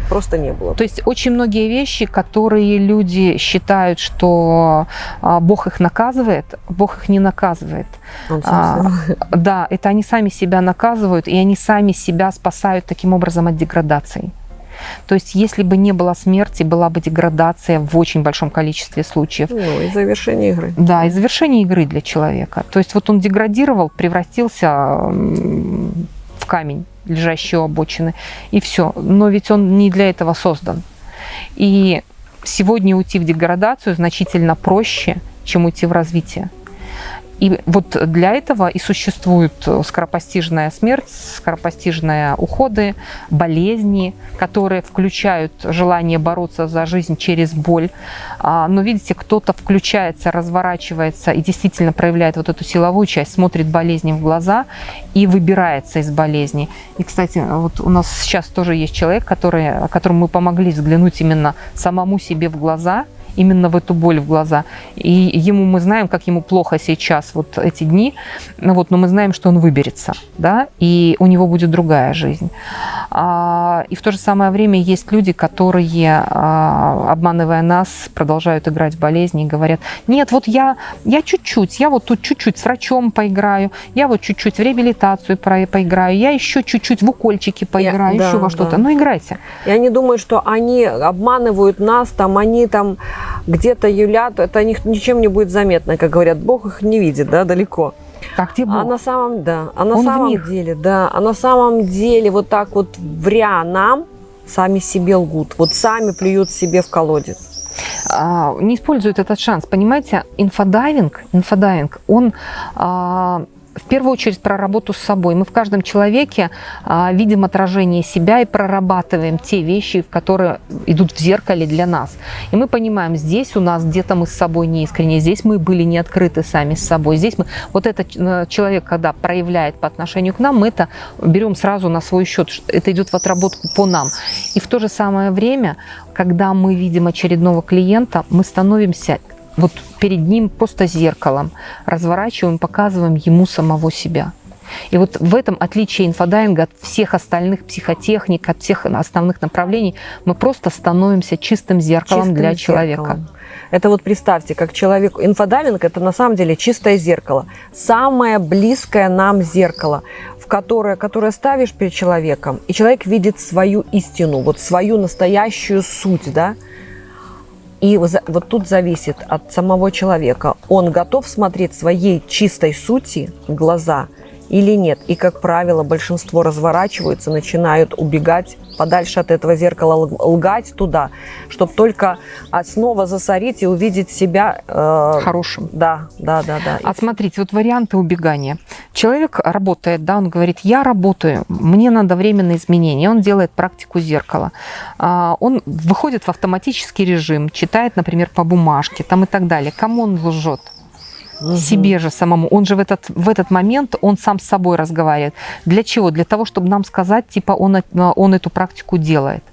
просто не было. То есть очень многие вещи, которые люди считают, что а, Бог их наказывает, Бог их не наказывает. А, да, это они сами себя наказывают, и они сами себя спасают таким образом от деградации. То есть, если бы не было смерти, была бы деградация в очень большом количестве случаев. Ну, и завершение игры. Да, и завершение игры для человека. То есть, вот он деградировал, превратился в камень, лежащий у обочины, и все. Но ведь он не для этого создан. И сегодня уйти в деградацию значительно проще, чем уйти в развитие. И вот для этого и существует скоропостижная смерть, скоропостижные уходы, болезни, которые включают желание бороться за жизнь через боль. А, но видите, кто-то включается, разворачивается и действительно проявляет вот эту силовую часть, смотрит болезни в глаза и выбирается из болезни. И, кстати, вот у нас сейчас тоже есть человек, который, которому мы помогли взглянуть именно самому себе в глаза – именно в эту боль в глаза. И ему мы знаем, как ему плохо сейчас вот эти дни, вот, но мы знаем, что он выберется, да, и у него будет другая жизнь. А, и в то же самое время есть люди, которые, а, обманывая нас, продолжают играть в болезни и говорят, нет, вот я, я чуть-чуть, я вот тут чуть-чуть с врачом поиграю, я вот чуть-чуть в реабилитацию поиграю, я еще чуть-чуть в укольчики поиграю, я, еще да, во что-то. Да. Ну, играйте. И они думают, что они обманывают нас, там, они там где-то юлят, это ничем не будет заметно, как говорят, Бог их не видит, да, далеко. Так Бог? А на самом, да, а на Он самом деле, да, а на самом деле вот так вот вря нам, сами себе лгут, вот сами плюют себе в колодец. А, не используют этот шанс, понимаете, инфодайвинг, инфодайвинг, он а, в первую очередь про работу с собой. Мы в каждом человеке а, видим отражение себя и прорабатываем те вещи, которые идут в зеркале для нас. И мы понимаем, здесь у нас где-то мы с собой не искренне, здесь мы были не открыты сами с собой. Здесь мы, вот этот э, человек, когда проявляет по отношению к нам, мы это берем сразу на свой счет. Это идет в отработку по нам. И в то же самое время, когда мы видим очередного клиента, мы становимся вот перед ним просто зеркалом, разворачиваем, показываем ему самого себя. И вот в этом отличие инфодайвинга от всех остальных психотехник, от всех основных направлений, мы просто становимся чистым зеркалом чистым для человека. Зеркалом. Это вот представьте, как человек... Инфодайвинг – это на самом деле чистое зеркало. Самое близкое нам зеркало, в которое, которое ставишь перед человеком, и человек видит свою истину, вот свою настоящую суть, да, и вот тут зависит от самого человека. Он готов смотреть своей чистой сути в глаза – или нет. И, как правило, большинство разворачиваются, начинают убегать подальше от этого зеркала, лгать туда, чтобы только снова засорить и увидеть себя... Э, Хорошим. Да, да, да. да. А смотрите, вот варианты убегания. Человек работает, да, он говорит, я работаю, мне надо временное изменение. Он делает практику зеркала. А, он выходит в автоматический режим, читает, например, по бумажке там и так далее. Кому он лжет? Угу. себе же самому. Он же в этот, в этот момент, он сам с собой разговаривает. Для чего? Для того, чтобы нам сказать, типа, он, он эту практику делает.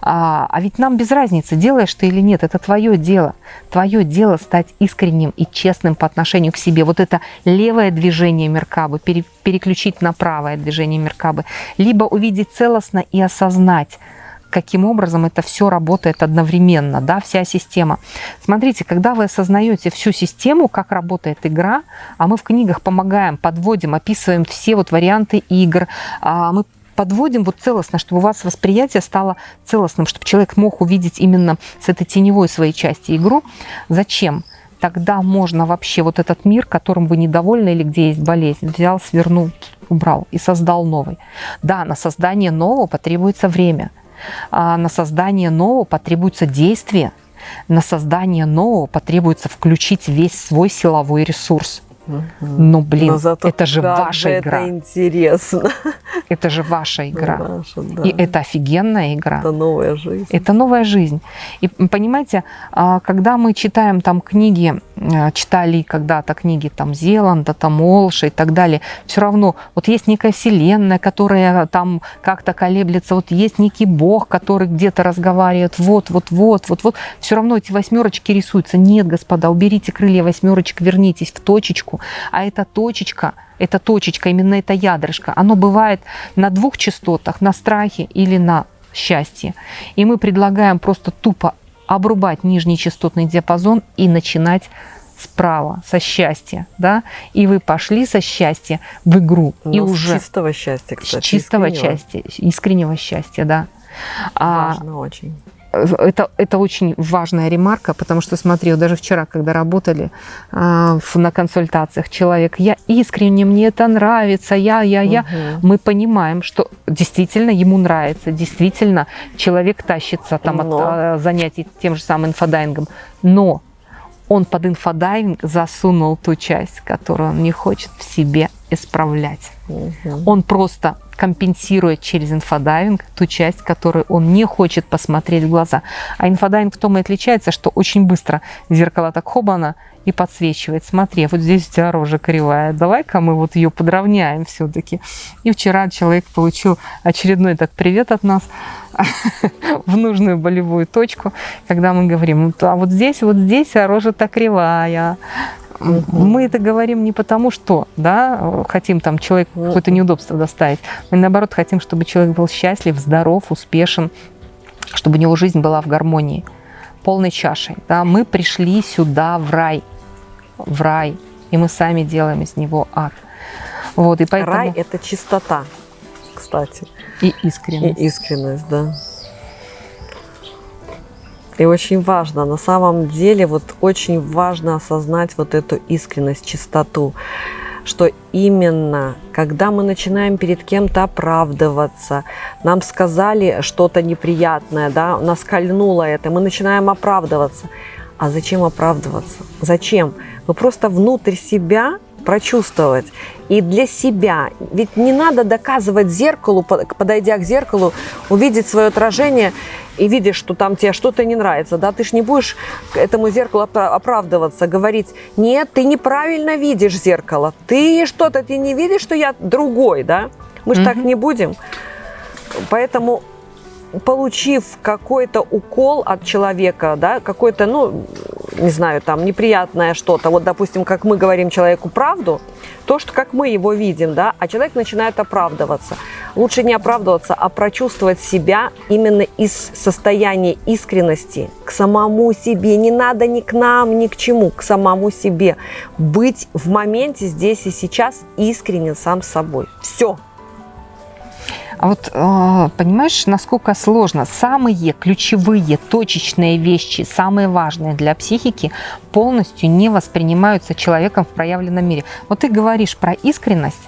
А, а ведь нам без разницы, делаешь ты или нет, это твое дело. Твое дело стать искренним и честным по отношению к себе. Вот это левое движение Меркабы, пере, переключить на правое движение Меркабы. Либо увидеть целостно и осознать, каким образом это все работает одновременно, да, вся система. Смотрите, когда вы осознаете всю систему, как работает игра, а мы в книгах помогаем, подводим, описываем все вот варианты игр, а мы подводим вот целостно, чтобы у вас восприятие стало целостным, чтобы человек мог увидеть именно с этой теневой своей части игру. Зачем? Тогда можно вообще вот этот мир, которым вы недовольны или где есть болезнь, взял, свернул, убрал и создал новый. Да, на создание нового потребуется время – на создание нового потребуется действие, на создание нового потребуется включить весь свой силовой ресурс. Ну, блин, Но зато это же ваша игра. Это интересно. Это же ваша игра. Наша, да. И это офигенная игра. Это новая жизнь. Это новая жизнь. И понимаете, а, когда мы читаем там книги, а, читали когда-то книги там Зеланда, там Олша и так далее, все равно вот есть некая вселенная, которая там как-то колеблется, вот есть некий бог, который где-то разговаривает, вот, вот, вот, вот, вот. Все равно эти восьмерочки рисуются. Нет, господа, уберите крылья восьмерочек, вернитесь в точечку а эта точечка, эта точечка, именно это ядрышко, оно бывает на двух частотах, на страхе или на счастье. И мы предлагаем просто тупо обрубать нижний частотный диапазон и начинать справа, со счастья, да, и вы пошли со счастья в игру. Но и уже чистого счастья, кстати. С чистого искреннего. счастья, искреннего счастья, да. А Важно а, очень. Это, это очень важная ремарка, потому что, смотри, вот даже вчера, когда работали э, на консультациях, человек, я искренне, мне это нравится, я, я, я, угу. мы понимаем, что действительно ему нравится, действительно человек тащится там но. от э, занятий тем же самым инфодайвингом, но он под инфодайвинг засунул ту часть, которую он не хочет в себе исправлять. Угу. Он просто компенсирует через инфодайвинг ту часть, которую он не хочет посмотреть в глаза. А инфодайвинг в том и отличается, что очень быстро зеркало так хобана и подсвечивает. Смотри, вот здесь у тебя рожа кривая, давай-ка мы вот ее подровняем все-таки. И вчера человек получил очередной так привет от нас [laughs] в нужную болевую точку, когда мы говорим, а вот здесь, вот здесь а рожа-то кривая, мы это говорим не потому, что да, хотим там человеку какое-то неудобство доставить. Мы наоборот хотим, чтобы человек был счастлив, здоров, успешен, чтобы у него жизнь была в гармонии, полной чашей. Да. Мы пришли сюда в рай, в рай, и мы сами делаем из него ад. Вот, и поэтому... Рай – это чистота, кстати. И искренность. И искренность, да. И очень важно, на самом деле, вот очень важно осознать вот эту искренность, чистоту, что именно, когда мы начинаем перед кем-то оправдываться, нам сказали что-то неприятное, да, нас кольнуло это, мы начинаем оправдываться. А зачем оправдываться? Зачем? Мы просто внутрь себя прочувствовать. И для себя. Ведь не надо доказывать зеркалу, подойдя к зеркалу, увидеть свое отражение и видишь, что там тебе что-то не нравится. Да? Ты же не будешь этому зеркалу оправдываться, говорить, нет, ты неправильно видишь зеркало. Ты что-то, ты не видишь, что я другой. Да? Мы же mm-hmm. так не будем. Поэтому получив какой-то укол от человека, да, какой-то, ну, не знаю, там, неприятное что-то, вот, допустим, как мы говорим человеку правду, то, что как мы его видим, да, а человек начинает оправдываться. Лучше не оправдываться, а прочувствовать себя именно из состояния искренности к самому себе. Не надо ни к нам, ни к чему, к самому себе. Быть в моменте здесь и сейчас искренен сам собой. Все. А вот а, понимаешь, насколько сложно? Самые ключевые, точечные вещи, самые важные для психики, полностью не воспринимаются человеком в проявленном мире. Вот ты говоришь про искренность,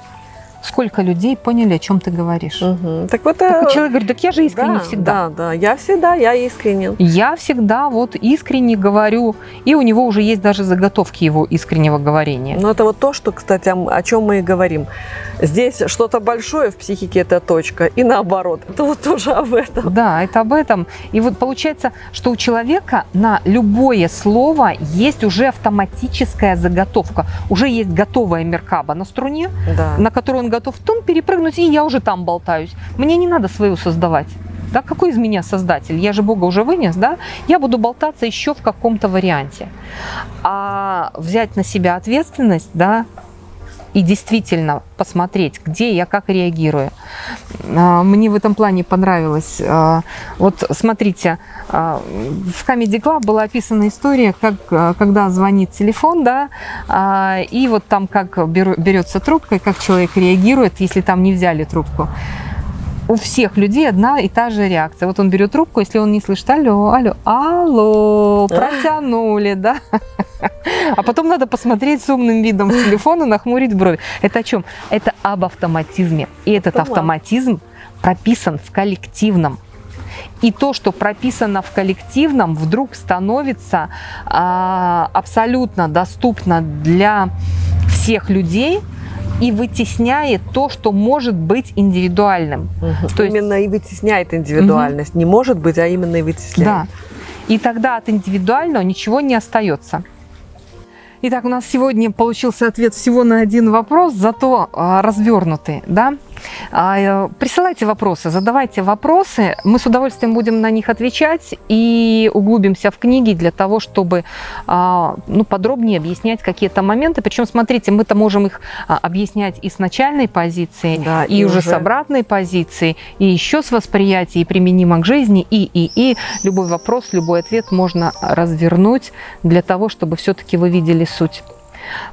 сколько людей поняли, о чем ты говоришь. Угу. Так вот, так человек говорит, так я же искренне да, всегда. Да, да, я всегда, я искренен. Я всегда вот искренне говорю, и у него уже есть даже заготовки его искреннего говорения. Ну это вот то, что, кстати, о, о чем мы и говорим. Здесь что-то большое в психике это точка, и наоборот. Это вот тоже об этом. Да, это об этом. И вот получается, что у человека на любое слово есть уже автоматическая заготовка. Уже есть готовая меркаба на струне, да. на которую он готов тун перепрыгнуть, и я уже там болтаюсь. Мне не надо свою создавать. Да, какой из меня создатель? Я же Бога уже вынес, да? Я буду болтаться еще в каком-то варианте. А взять на себя ответственность, да, и действительно посмотреть, где я как реагирую. А, мне в этом плане понравилось. А, вот смотрите, а, в Comedy Club была описана история, как, когда звонит телефон, да, и вот там как берется трубка, и как человек реагирует, если там не взяли трубку у всех людей одна и та же реакция. Вот он берет трубку, если он не слышит алло, алло, алло, протянули, да. А потом надо посмотреть с умным видом в телефон и нахмурить брови. Это о чем? Это об автоматизме. И этот автоматизм прописан в коллективном. И то, что прописано в коллективном, вдруг становится а, абсолютно доступно для всех людей, и вытесняет то, что может быть индивидуальным. Угу. То именно есть... и вытесняет индивидуальность. Угу. Не может быть, а именно и вытесняет. Да. И тогда от индивидуального ничего не остается. Итак, у нас сегодня получился ответ всего на один вопрос, зато а, развернутый. Да? А, э, присылайте вопросы, задавайте вопросы. Мы с удовольствием будем на них отвечать и углубимся в книги для того, чтобы а, ну, подробнее объяснять какие-то моменты. Причем, смотрите, мы-то можем их а, объяснять и с начальной позиции, да, и, и уже с обратной позиции, и еще с восприятия, и применимо к жизни, и, и, и. Любой вопрос, любой ответ можно развернуть для того, чтобы все-таки вы видели суть.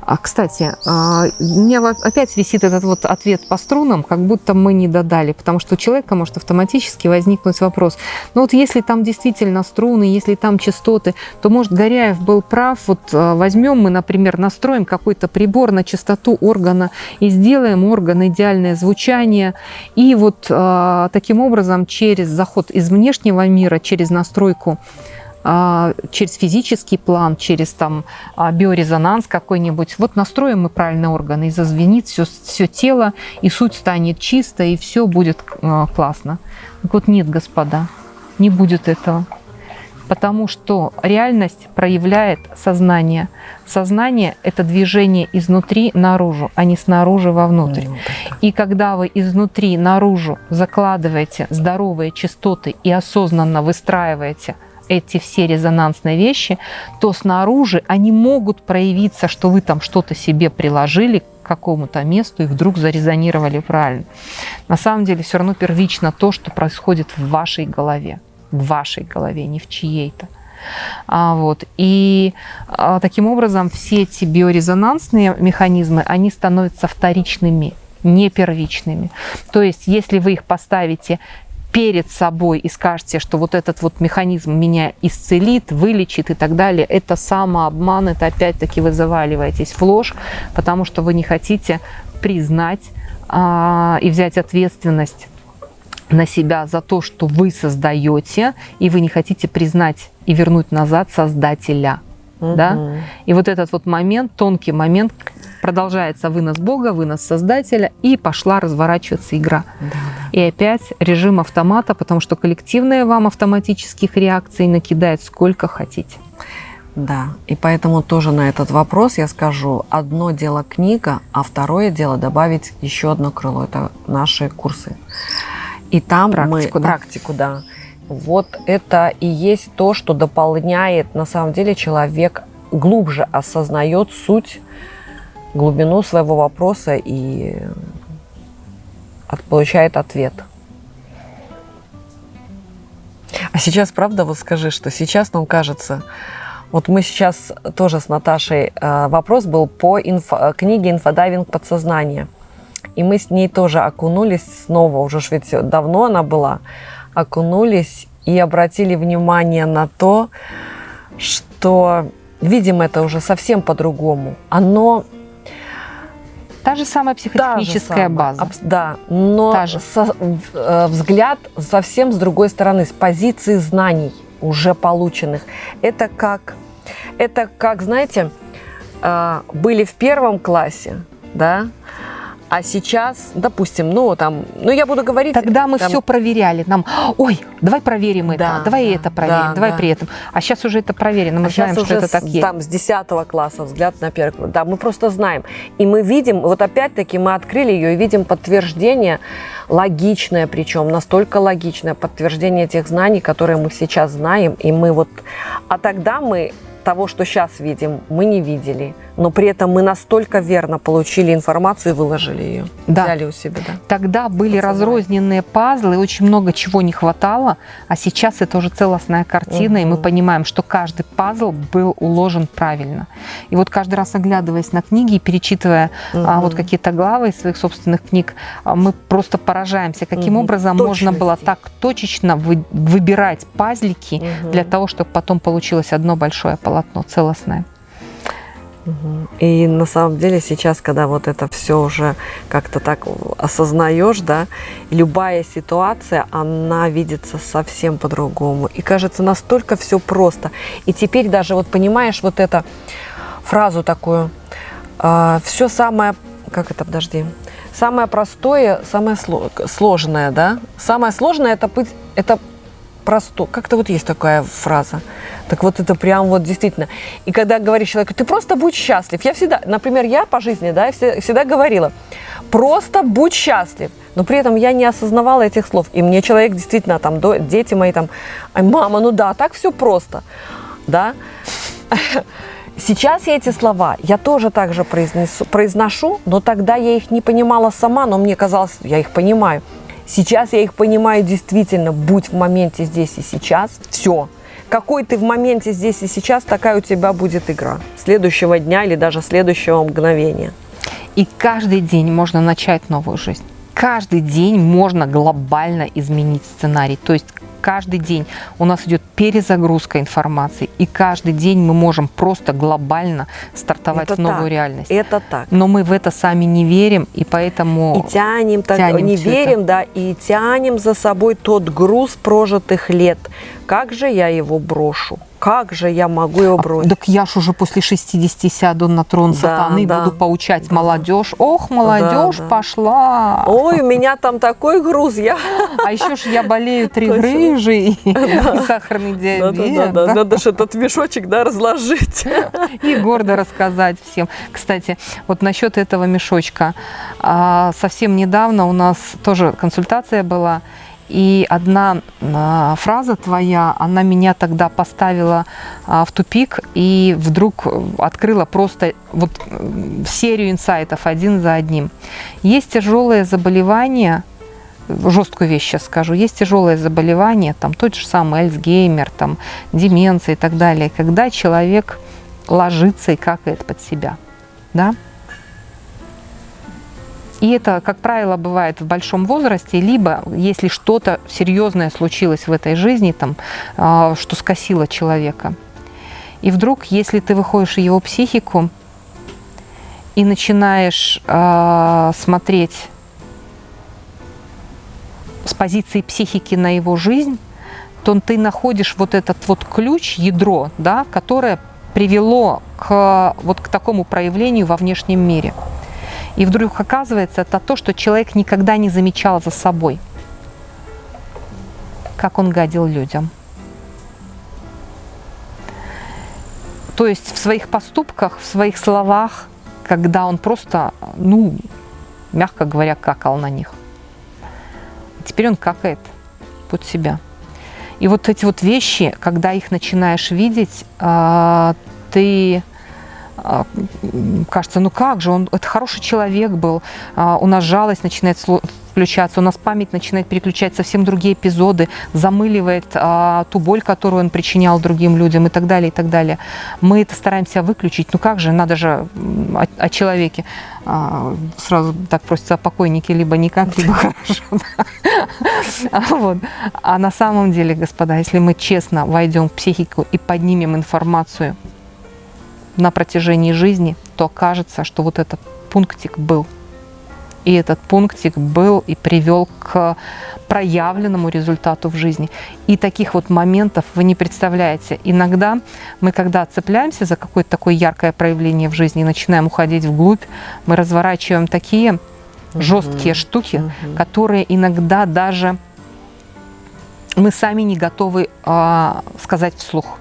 А, кстати, а, у меня опять висит этот вот ответ по струнам, как будто мы не додали, потому что у человека может автоматически возникнуть вопрос. Ну вот если там действительно струны, если там частоты, то, может, Горяев был прав. Вот а, возьмем мы, например, настроим какой-то прибор на частоту органа и сделаем орган идеальное звучание. И вот таким образом через заход из внешнего мира, через настройку а, через физический план, через там а, биорезонанс какой-нибудь. Вот настроим мы правильный орган, и зазвенит все, все тело, и суть станет чисто, и все будет а, классно. Так вот нет, господа, не будет этого. Потому что реальность проявляет сознание. Сознание – это движение изнутри наружу, а не снаружи вовнутрь. И когда вы изнутри наружу закладываете здоровые частоты и осознанно выстраиваете – эти все резонансные вещи, то снаружи они могут проявиться, что вы там что-то себе приложили к какому-то месту и вдруг зарезонировали правильно. На самом деле все равно первично то, что происходит в вашей голове, в вашей голове, не в чьей-то. А, вот. И а, таким образом все эти биорезонансные механизмы, они становятся вторичными, не первичными. То есть, если вы их поставите перед собой и скажете, что вот этот вот механизм меня исцелит, вылечит и так далее, это самообман, это опять-таки вы заваливаетесь в ложь, потому что вы не хотите признать а, и взять ответственность на себя за то, что вы создаете, и вы не хотите признать и вернуть назад создателя. Угу. Да? И вот этот вот момент, тонкий момент, продолжается вынос Бога, вынос Создателя, и пошла разворачиваться игра. Да, да. И опять режим автомата, потому что коллективные вам автоматических реакций накидает сколько хотите. Да, и поэтому тоже на этот вопрос я скажу, одно дело книга, а второе дело добавить еще одно крыло, это наши курсы. И там практику, мы да. практику, да. Вот это и есть то, что дополняет, на самом деле человек глубже осознает суть глубину своего вопроса и получает ответ. А сейчас, правда, вот скажи, что сейчас нам кажется, вот мы сейчас тоже с Наташей, э, вопрос был по инфо, книге «Инфодайвинг подсознания». И мы с ней тоже окунулись снова, уже ж ведь давно она была, окунулись и обратили внимание на то, что видим это уже совсем по-другому. Оно Та же самая психотехническая же база. Да, но Та же. Со, э, взгляд совсем с другой стороны, с позиции знаний уже полученных. Это как, это как знаете, э, были в первом классе, да, а сейчас, допустим, ну там, ну я буду говорить... Тогда мы там... все проверяли. Нам, ой, давай проверим это, да, давай да, это проверим, да, давай да. при этом. А сейчас уже это проверено, мы а знаем, что это так есть. Там с 10 класса взгляд на первый. Да, мы просто знаем. И мы видим, вот опять-таки мы открыли ее и видим подтверждение, логичное причем, настолько логичное подтверждение тех знаний, которые мы сейчас знаем. И мы вот... А тогда мы того, что сейчас видим, мы не видели но при этом мы настолько верно получили информацию и выложили ее, да. взяли у себя. Да. Тогда были Поцелуй. разрозненные пазлы, очень много чего не хватало, а сейчас это уже целостная картина, угу. и мы понимаем, что каждый пазл был уложен правильно. И вот каждый раз оглядываясь на книги и перечитывая угу. а, вот какие-то главы из своих собственных книг, а, мы просто поражаемся, каким угу. образом Точности. можно было так точечно вы, выбирать пазлики угу. для того, чтобы потом получилось одно большое полотно целостное. И на самом деле сейчас, когда вот это все уже как-то так осознаешь, да, любая ситуация, она видится совсем по-другому. И кажется, настолько все просто. И теперь даже вот понимаешь вот эту фразу такую, а, все самое, как это, подожди, самое простое, самое сложное, да, самое сложное это быть, это просто, как-то вот есть такая фраза. Так вот это прям вот действительно. И когда говоришь человеку, ты просто будь счастлив. Я всегда, например, я по жизни, да, всегда, говорила, просто будь счастлив. Но при этом я не осознавала этих слов. И мне человек действительно, там, до, дети мои там, мама, ну да, так все просто, да. [laughs] Сейчас я эти слова, я тоже так же произнесу, произношу, но тогда я их не понимала сама, но мне казалось, я их понимаю. Сейчас я их понимаю действительно, будь в моменте здесь и сейчас, все какой ты в моменте здесь и сейчас, такая у тебя будет игра следующего дня или даже следующего мгновения. И каждый день можно начать новую жизнь. Каждый день можно глобально изменить сценарий. То есть каждый день у нас идет перезагрузка информации, и каждый день мы можем просто глобально стартовать это в новую так, реальность. Это так. Но мы в это сами не верим, и поэтому и тянем, так, тянем не верим, это. да, и тянем за собой тот груз прожитых лет. Как же я его брошу? Как же я могу его бросить? Так я ж уже после 60 сяду на трон Да, сатаны, да. буду поучать молодежь. Ох, молодежь да. пошла. Ой, у меня там такой груз, я... А еще ж я болею три грыжи и, и сахарный диабет. Да-да-да, да. надо же этот мешочек, да, разложить. И гордо рассказать всем. Кстати, вот насчет этого мешочка. А, Совсем недавно у нас тоже консультация была, и одна а, фраза твоя, она меня тогда поставила а, в тупик и вдруг открыла просто вот серию инсайтов один за одним. Есть тяжелые заболевания, жесткую вещь сейчас скажу, есть тяжелые заболевания, там тот же самый Альцгеймер, там деменция и так далее, когда человек ложится и какает под себя, да? И это, как правило, бывает в большом возрасте, либо если что-то серьезное случилось в этой жизни, там, а, что скосило человека. И вдруг, если ты выходишь в его психику и начинаешь а, смотреть с позиции психики на его жизнь, то ты находишь вот этот вот ключ, ядро, да, которое привело к, вот к такому проявлению во внешнем мире. И вдруг оказывается, это то, что человек никогда не замечал за собой, как он гадил людям. То есть в своих поступках, в своих словах, когда он просто, ну, мягко говоря, какал на них. Теперь он какает под себя. И вот эти вот вещи, когда их начинаешь видеть, а, ты кажется, ну как же, он это хороший человек был, а, у нас жалость начинает включаться, у нас память начинает переключать совсем другие эпизоды, замыливает а, ту боль, которую он причинял другим людям и так далее, и так далее. Мы это стараемся выключить, ну как же, надо же о, о человеке. А, сразу так просится о покойнике, либо никак, либо [laughs] хорошо. А вот. А на самом деле, господа, если мы честно войдем в психику и поднимем информацию на протяжении жизни, то кажется, что вот этот пунктик был. И этот пунктик был и привел к проявленному результату в жизни. И таких вот моментов вы не представляете. Иногда мы, когда цепляемся за какое-то такое яркое проявление в жизни и начинаем уходить вглубь, мы разворачиваем такие жесткие штуки, Мгм. которые иногда даже мы сами не готовы а, сказать вслух.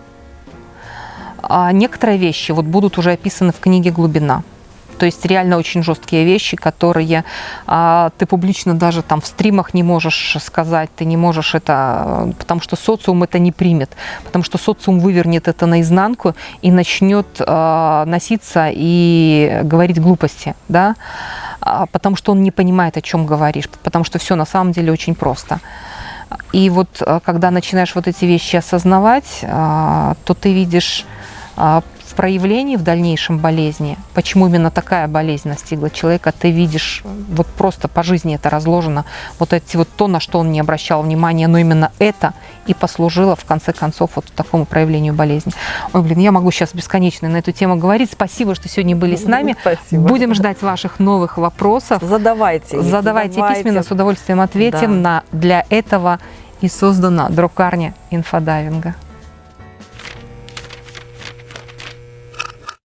А некоторые вещи вот будут уже описаны в книге «Глубина». То есть реально очень жесткие вещи, которые а, ты публично даже там в стримах не можешь сказать, ты не можешь это, э, потому что социум это не примет, потому что социум вывернет это наизнанку и начнет а, носиться и говорить глупости, да, А, потому что он не понимает, о чем говоришь, потому что все на самом деле очень просто. И вот а, когда начинаешь вот эти вещи осознавать, а, то ты видишь а, в проявлении в дальнейшем болезни, почему именно такая болезнь настигла человека, ты видишь, вот просто по жизни это разложено, вот эти вот то, на что он не обращал внимания, но именно это и послужило в конце концов вот такому проявлению болезни. Ой, блин, я могу сейчас бесконечно на эту тему говорить. Спасибо, что сегодня были с нами. Спасибо. Будем ждать ваших новых вопросов. Задавайте. их, Задавайте письменно, с удовольствием ответим. Да. На, для этого и создана друкарня инфодайвинга.